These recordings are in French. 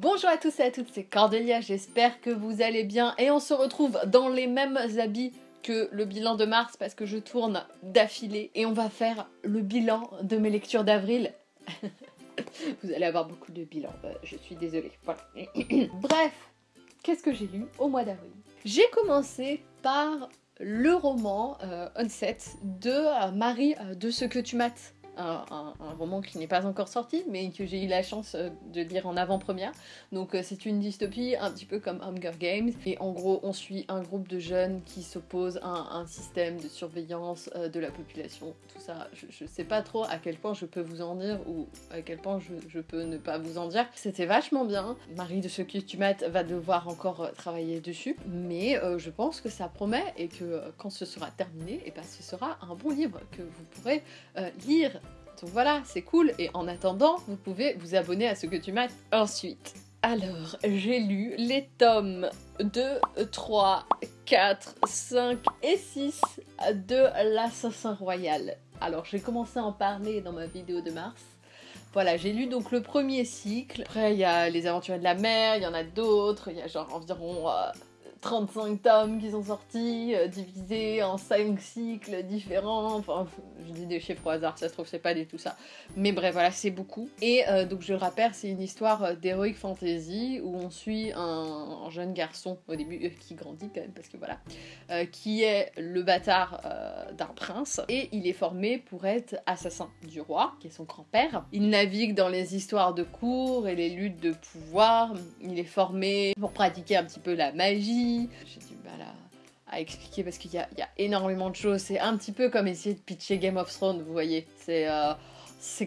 Bonjour à tous et à toutes, c'est Cordelia, j'espère que vous allez bien et on se retrouve dans les mêmes habits que le bilan de mars parce que je tourne d'affilée et on va faire le bilan de mes lectures d'avril. vous allez avoir beaucoup de bilans, euh, je suis désolée. Bref, qu'est-ce que j'ai lu au mois d'avril? J'ai commencé par le roman euh, Onset de euh, Marie de ce que tu mates un, roman qui n'est pas encore sorti, mais que j'ai eu la chance euh, de lire en avant-première. Donc euh, c'est une dystopie un petit peu comme Hunger Games. Et en gros, on suit un groupe de jeunes qui s'opposent à un système de surveillance euh, de la population. Tout ça, je, sais pas trop à quel point je peux vous en dire ou à quel point je, peux ne pas vous en dire. C'était vachement bien. Marie de ce que tu mates va devoir encore travailler dessus, mais je pense que ça promet et que quand ce sera terminé, et eh ben, ce sera un bon livre que vous pourrez lire donc voilà, c'est cool. Et en attendant, vous pouvez vous abonner à ce que tu m'as ensuite. Alors, j'ai lu les tomes 2, 3, 4, 5 et 6 de l'Assassin Royal. Alors, j'ai commencé à en parler dans ma vidéo de mars. Voilà, j'ai lu donc le premier cycle. Après, il y a Les Aventuriers de la Mer, il y en a d'autres. Il y a genre environ euh, 35 tomes qui sont sortis, euh, divisés en 5 cycles différents. Enfin, je dis des chiffres au hasard, ça se trouve, c'est pas du tout ça. Mais bref, voilà, c'est beaucoup. Et euh, donc, je le rappelle, c'est une histoire euh, d'heroic fantasy où on suit un, jeune garçon au début qui grandit quand même, parce que voilà, qui est le bâtard d'un prince. Et il est formé pour être assassin du roi, qui est son grand-père. Il navigue dans les histoires de cour et les luttes de pouvoir. Il est formé pour pratiquer un petit peu la magie j'ai du mal à, expliquer parce qu'il y, a, énormément de choses. C'est un petit peu comme essayer de pitcher Game of Thrones, vous voyez. C'est euh,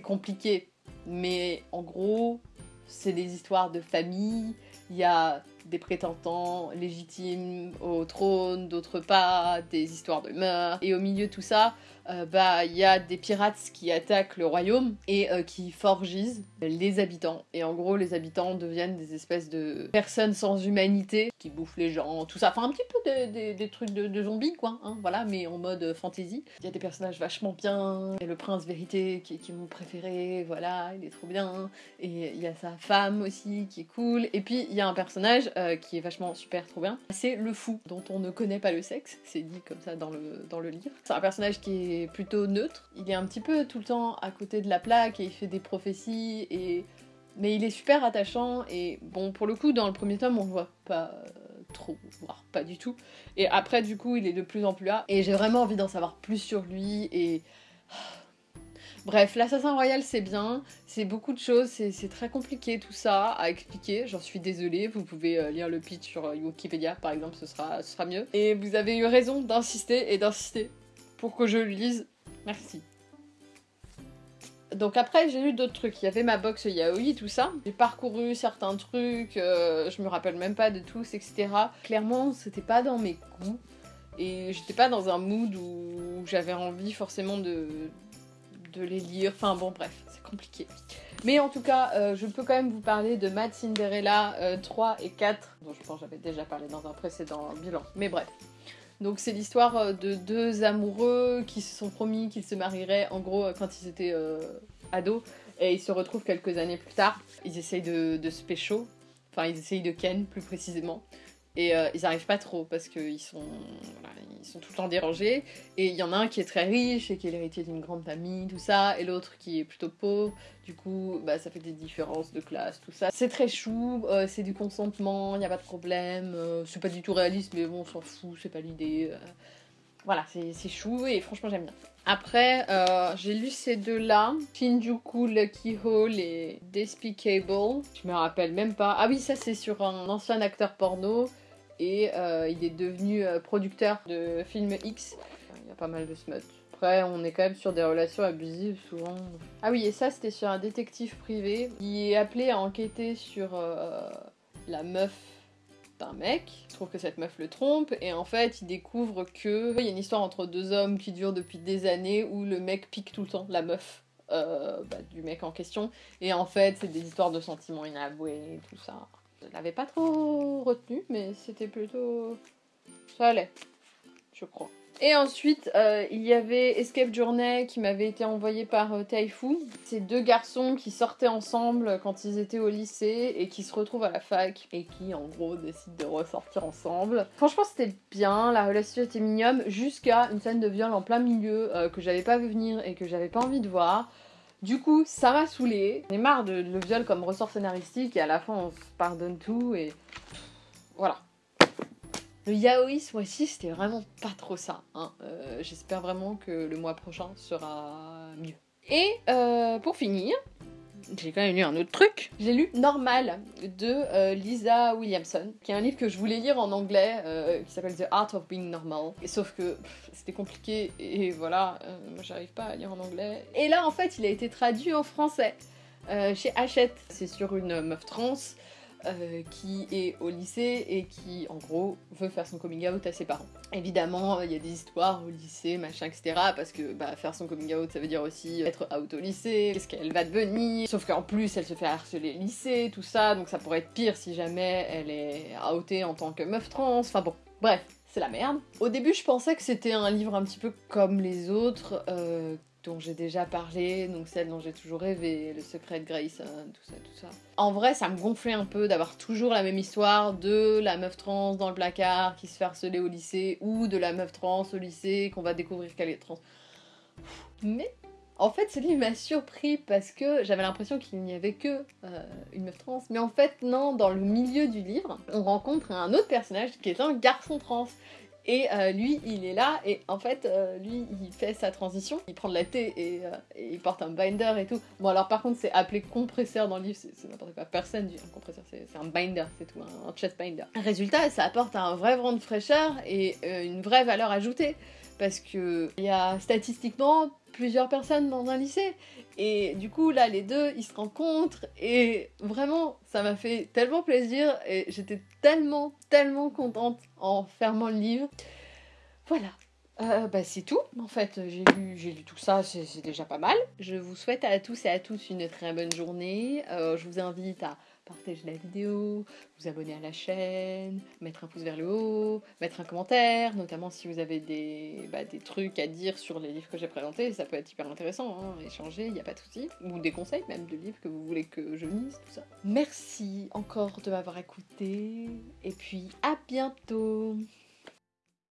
compliqué. Mais en gros, c'est des histoires de famille. Il y a des prétendants légitimes au trône, d'autres pas, des histoires de meurtre. Et au milieu de tout ça, euh, bah il y a des pirates qui attaquent le royaume et euh, qui forgisent les habitants. Et en gros, les habitants deviennent des espèces de personnes sans humanité qui bouffent les gens, tout ça. Enfin, un petit peu des, trucs de, zombies, quoi. Hein, voilà, mais en mode fantasy. Il y a des personnages vachement bien. Et le prince vérité qui est mon préféré, voilà, il est trop bien. Et il y a sa femme aussi qui est cool. Et puis il y a un personnage euh, qui est vachement super trop bien. C'est le fou, dont on ne connaît pas le sexe. C'est dit comme ça dans le, dans le livre. C'est un personnage qui est plutôt neutre. Il est un petit peu tout le temps à côté de la plaque et il fait des prophéties et mais il est super attachant et bon pour le coup dans le premier tome on le voit pas euh, trop voire pas du tout et après du coup il est de plus en plus là et j'ai vraiment envie d'en savoir plus sur lui et Bref, l'assassin royal c'est bien, c'est beaucoup de choses, c'est très compliqué tout ça à expliquer, j'en suis désolée, vous pouvez euh, lire le pitch sur euh, Wikipédia par exemple, ce sera, mieux. Et vous avez eu raison d'insister et d'insister pour que je le lise. Merci. Donc après, j'ai lu d'autres trucs. Il y avait ma box yaoi, tout ça. J'ai parcouru certains trucs, euh, je me rappelle même pas de tous, etc. Clairement, c'était pas dans mes goûts. Et j'étais pas dans un mood où j'avais envie forcément de, de les lire. Enfin bon, bref, c'est compliqué. Mais en tout cas, euh, je peux quand même vous parler de Mad Cinderella 3 euh, et 4, dont je pense j'avais déjà parlé dans un précédent bilan. Mais bref. Donc c'est l'histoire euh, de deux amoureux qui se sont promis qu'ils se marieraient en gros quand ils étaient euh, ados et ils se retrouvent quelques années plus tard. Ils essayent de, de se pécho, enfin ils essayent de ken plus précisément. Et euh, ils n'arrivent pas trop parce qu'ils sont, ils sont tout le temps dérangés. Et il y en a un qui est très riche et qui est l'héritier d'une grande famille, tout ça, et l'autre qui est plutôt pauvre. Du coup, bah, ça fait des différences de classe, tout ça. C'est très chou, euh, c'est du consentement, il n'y a pas de problème. Euh, c'est pas du tout réaliste, mais bon, on s'en fout, c'est pas l'idée. Voilà, c'est chou et franchement j'aime bien. Après, j'ai lu ces deux-là, Shinjuku Lucky Hole et Despicable. Je me rappelle même pas. Ah oui, ça c'est sur un ancien acteur porno et euh, il est devenu euh, producteur de films X. Il y a pas mal de smut. Après, on est quand même sur des relations abusives souvent. Ah oui, et ça c'était sur un détective privé qui est appelé à enquêter sur euh, la meuf d'un mec. Il trouve que cette meuf le trompe et en fait il découvre que il y a une histoire entre deux hommes qui dure depuis des années où le mec pique tout le temps la meuf. Bah, du mec en question et en fait c'est des histoires de sentiments inavoués tout ça je l'avais pas trop retenu, mais c'était plutôt. Ça allait, je crois. Et ensuite, euh, il y avait Escape Journey qui m'avait été envoyé par euh, Taifu. C'est deux garçons qui sortaient ensemble quand ils étaient au lycée et qui se retrouvent à la fac et qui, en gros, décident de ressortir ensemble. Franchement, c'était bien, la relation était mignonne jusqu'à une scène de viol en plein milieu euh, que j'avais pas vu venir et que j'avais pas envie de voir. Du coup, ça m'a saoulé. J'en ai marre de le viol comme ressort scénaristique et à la fin, on se pardonne tout et voilà. Le yaoi ce mois-ci, c'était vraiment pas trop ça. hein. Euh, J'espère vraiment que le mois prochain sera mieux. Et euh, pour finir, j'ai quand même lu un autre truc. J'ai lu Normal de euh, Lisa Williamson, qui est un livre que je voulais lire en anglais, euh, qui s'appelle The Art of Being Normal. Sauf que c'était compliqué et voilà, euh, moi j'arrive pas à lire en anglais. Et là en fait, il a été traduit en français chez Hachette. C'est sur une meuf trans euh, qui est au lycée et qui, en gros, veut faire son coming out à ses parents. Évidemment, il y a des histoires au lycée, machin, etc. Parce que bah, faire son coming out, ça veut dire aussi être out au lycée, qu'est-ce qu'elle va devenir. Sauf qu'en plus, elle se fait harceler au lycée, tout ça, donc ça pourrait être pire si jamais elle est outée en tant que meuf trans. Enfin bon, bref. C'est la merde. Au début, je pensais que c'était un livre un petit peu comme les autres, euh, dont j'ai déjà parlé, donc celle dont j'ai toujours rêvé, Le secret de Grayson, tout ça, tout ça. En vrai, ça me gonflait un peu d'avoir toujours la même histoire de la meuf trans dans le placard qui se fait harceler au lycée, ou de la meuf trans au lycée qu'on va découvrir qu'elle est trans. Mais en fait, ce livre m'a surpris parce que j'avais l'impression qu'il n'y avait que euh, une meuf trans. Mais en fait, non, dans le milieu du livre, on rencontre un autre personnage qui est un garçon trans. Et euh, lui, il est là, et en fait, euh, lui, il fait sa transition, il prend de la thé et, euh, et il porte un binder et tout. Bon, alors par contre, c'est appelé compresseur dans le livre, c'est n'importe quoi. Personne dit un compresseur, c'est un binder, c'est tout, un, un chest binder. Résultat, ça apporte un vrai vent de fraîcheur et une vraie valeur ajoutée. Parce que il y a statistiquement plusieurs personnes dans un lycée. Et du coup, là, les deux, ils se rencontrent. Et vraiment, ça m'a fait tellement plaisir. Et j'étais tellement, tellement contente en fermant le livre. Voilà. Euh, bah, c'est tout. En fait, j'ai lu, j'ai lu tout ça, c'est c'est déjà pas mal. Je vous souhaite à tous et à tous une très bonne journée. Euh, je vous invite à partager la vidéo, vous abonner à la chaîne, mettre un pouce vers le haut, mettre un commentaire, notamment si vous avez des, bah, des trucs à dire sur les livres que j'ai présentés, ça peut être hyper intéressant, hein, échanger, il n'y a pas de souci. Ou des conseils même de livres que vous voulez que je lise, tout ça. Merci encore de m'avoir écouté, et puis à bientôt